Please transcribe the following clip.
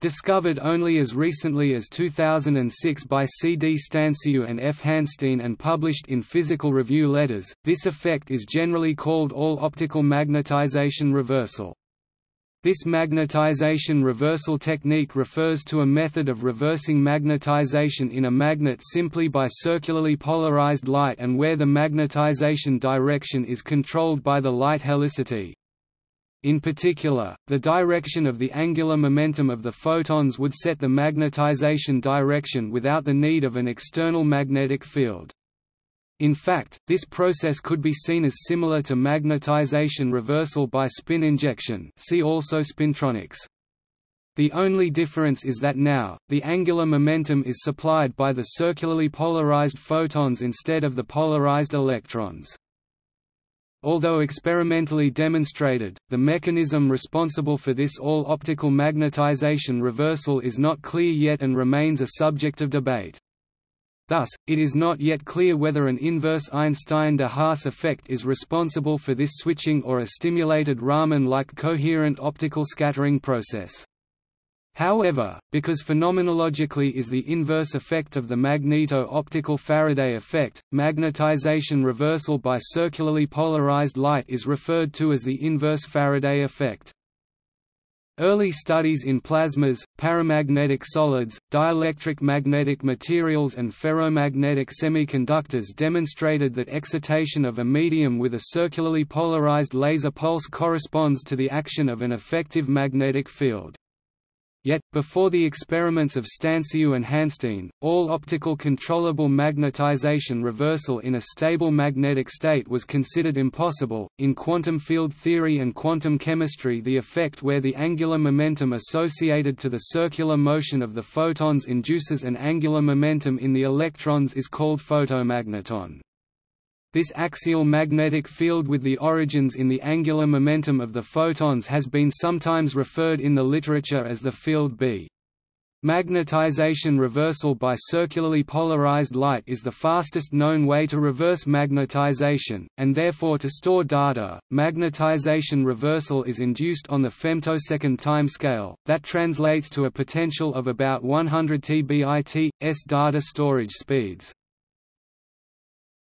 Discovered only as recently as 2006 by C. D. Stanciu and F. Hansteen and published in Physical Review Letters, this effect is generally called all-optical magnetization reversal. This magnetization reversal technique refers to a method of reversing magnetization in a magnet simply by circularly polarized light and where the magnetization direction is controlled by the light helicity, in particular, the direction of the angular momentum of the photons would set the magnetization direction without the need of an external magnetic field. In fact, this process could be seen as similar to magnetization reversal by spin injection see also spintronics. The only difference is that now, the angular momentum is supplied by the circularly polarized photons instead of the polarized electrons. Although experimentally demonstrated, the mechanism responsible for this all-optical magnetization reversal is not clear yet and remains a subject of debate. Thus, it is not yet clear whether an inverse Einstein-de Haas effect is responsible for this switching or a stimulated Raman-like coherent optical scattering process. However, because phenomenologically is the inverse effect of the magneto-optical Faraday effect, magnetization reversal by circularly polarized light is referred to as the inverse Faraday effect. Early studies in plasmas, paramagnetic solids, dielectric magnetic materials and ferromagnetic semiconductors demonstrated that excitation of a medium with a circularly polarized laser pulse corresponds to the action of an effective magnetic field. Yet, before the experiments of Stanciu and Hansteen, all optical controllable magnetization reversal in a stable magnetic state was considered impossible. In quantum field theory and quantum chemistry, the effect where the angular momentum associated to the circular motion of the photons induces an angular momentum in the electrons is called photomagneton. This axial magnetic field with the origins in the angular momentum of the photons has been sometimes referred in the literature as the field B. Magnetization reversal by circularly polarized light is the fastest known way to reverse magnetization, and therefore to store data. Magnetization reversal is induced on the femtosecond timescale, that translates to a potential of about 100 tbit, s data storage speeds.